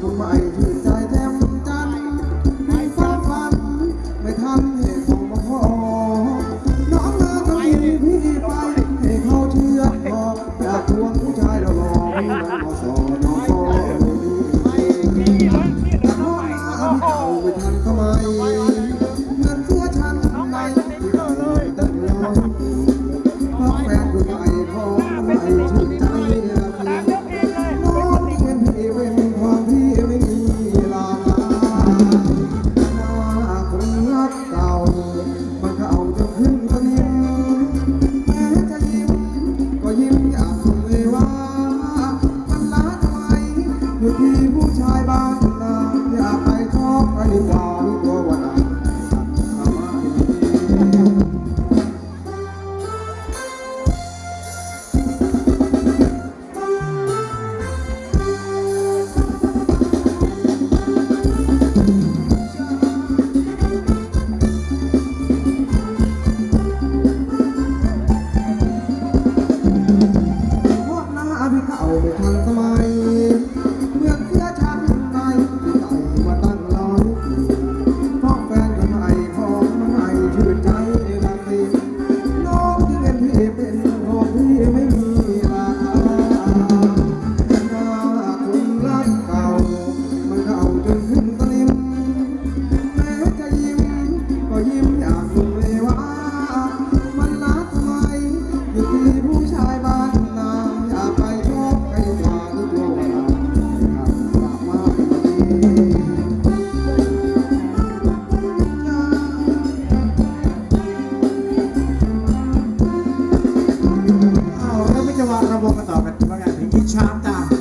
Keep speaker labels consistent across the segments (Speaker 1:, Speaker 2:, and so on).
Speaker 1: รู้
Speaker 2: ไห
Speaker 3: มที่ใจเต็มจันมีความฝัน ไม่ทันเหตุขงพ่อน้องเธอจมีพี่ไปให้เขาเชื่อพออยาก
Speaker 4: ทวงผู้ชายเราลองไม่อสอนอไม่ไม่
Speaker 2: matar.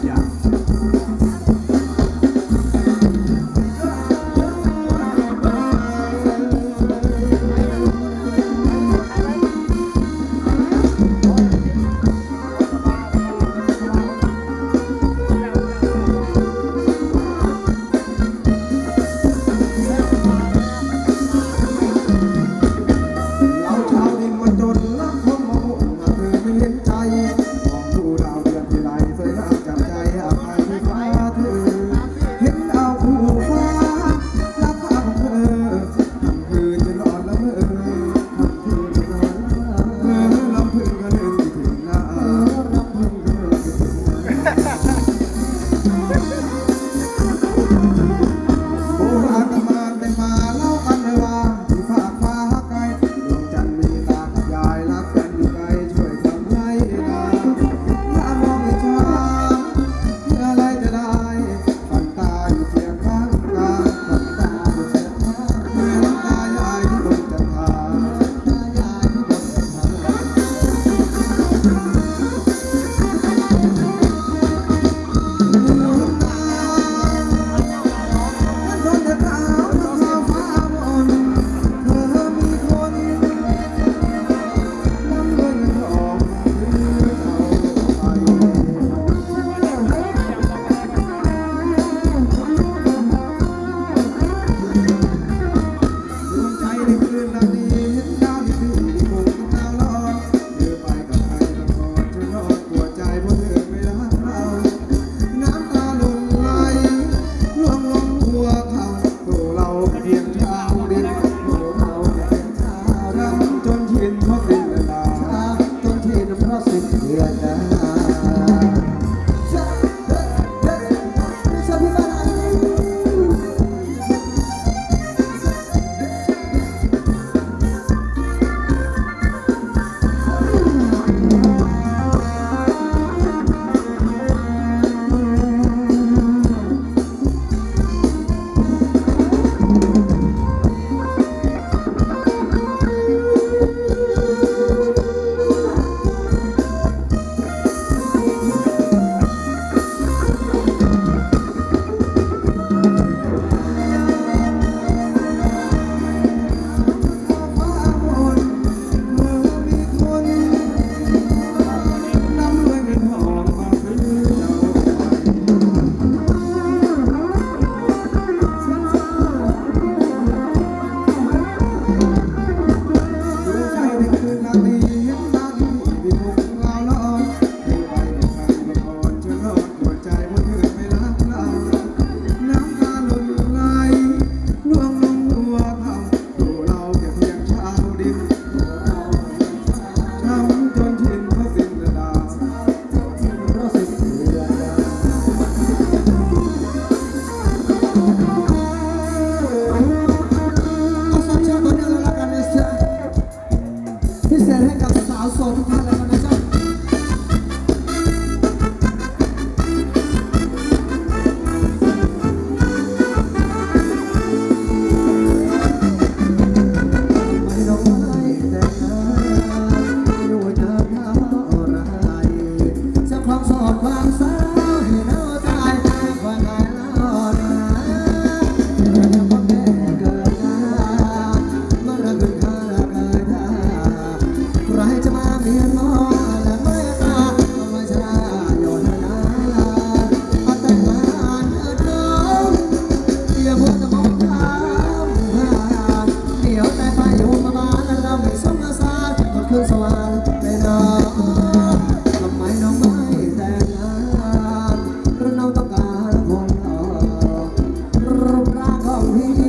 Speaker 2: Amen.